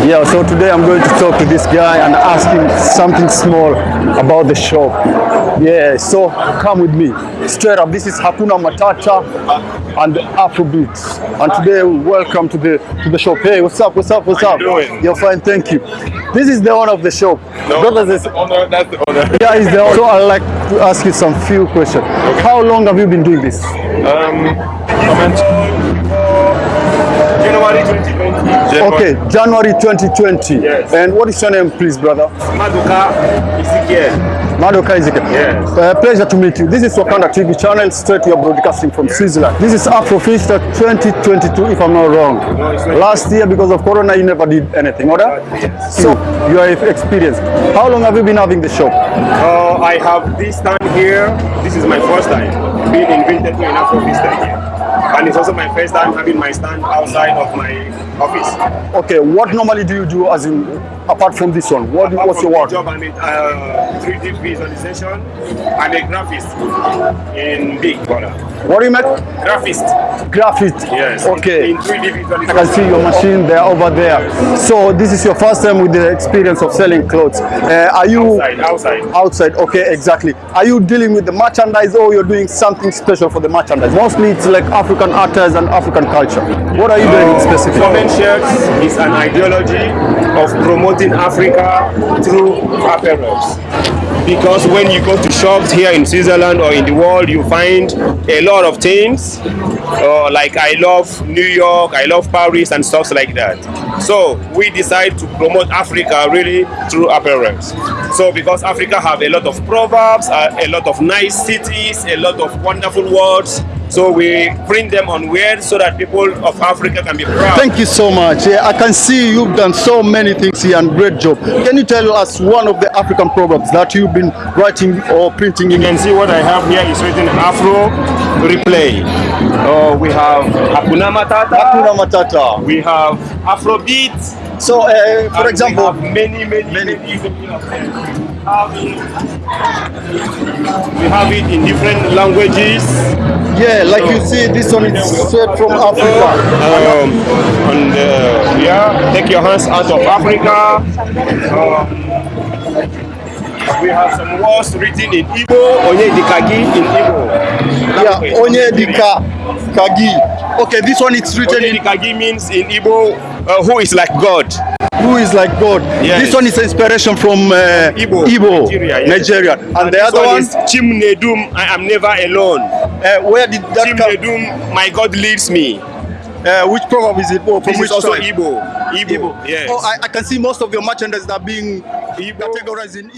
Yeah, so today I'm going to talk to this guy and ask him something small about the shop. Yeah, so come with me. Straight up, this is Hakuna Matata and Afrobeats. And today we welcome to the to the shop. Hey, what's up? What's up? What's How up? you doing? You're fine, thank you. This is the owner of the shop. No, Brothers that's the owner. That's the owner. yeah, he's the owner. So I'd like to ask you some few questions. How long have you been doing this? Um. January 2020. January. Okay, January 2020. Yes. And what is your name, please, brother? Maduka Ezekiel. Madoka Ezekiel. Yes. Uh, pleasure to meet you. This is Wakanda TV channel, straight we are broadcasting from Switzerland. This is Afrofista 2022, if I'm not wrong. No, it's not. Last year, because of Corona, you never did anything, order? Yes. So, you are experienced. How long have you been having the shop? Uh, I have this time here. This is my first time being invited to an Afrovista here. And it's also my first time having my stand outside of my office. Okay, what normally do you do as in, apart from this one? What, Apart what's your work? job, I'm a uh, 3D visualization. I'm a graphist in Big Brother. What do you make? Graphist. Graphic. Yes. Okay. In 3D visualization. I can see your machine there over there. So this is your first time with the experience of selling clothes. Uh, are you Outside, outside. outside? Okay, exactly. Are you dealing with the merchandise or you're doing something special for the merchandise? Mostly it's like African artists and African culture. What are you doing specifically? Common shirts is an ideology of promoting Africa through apparels. Because when you go to shops here in Switzerland or in the world, you find a lot of things. Uh, like I love New York, I love Paris, and stuff like that. So we decide to promote Africa really through apparels. So because Africa have a lot of proverbs, uh, a lot of nice cities, a lot of wonderful words. So we print them on wear so that people of Africa can be proud. Thank you so much. Yeah, I can see you've done so many things here and great job. Can you tell us one of the African proverbs that you've been writing or printing in? You can see what I have here is written Afro Replay. Uh, we have Hakuna Matata. Hakuna Matata. We have Afrobeat. So, uh, and for we example, have many, many, Many. many, many of them. We have it- We have it in different languages. yeah, like you see, this one is straight from Africa. Um, and uh, yeah, take your hands out of Africa. Um, we have some words written in Igbo, Onye Dikachi in Igbo. Yeah, Onye Dika Kagi. Okay, this one is written Onye in Dikachi means in Igbo, uh, who is like God. who is like God. Yes. This one is inspiration from uh, Igbo, Igbo, Nigeria, yes. Nigeria. And, the this other one, is Chimnedum, I am never alone. uh, where did that come? Chimnedum, my God leads me. Uh, which proverb is it? Oh, from This which is also tribe? Igbo. Igbo, yes. Oh, I, I can see most of your merchandise are being Igbo. categorized in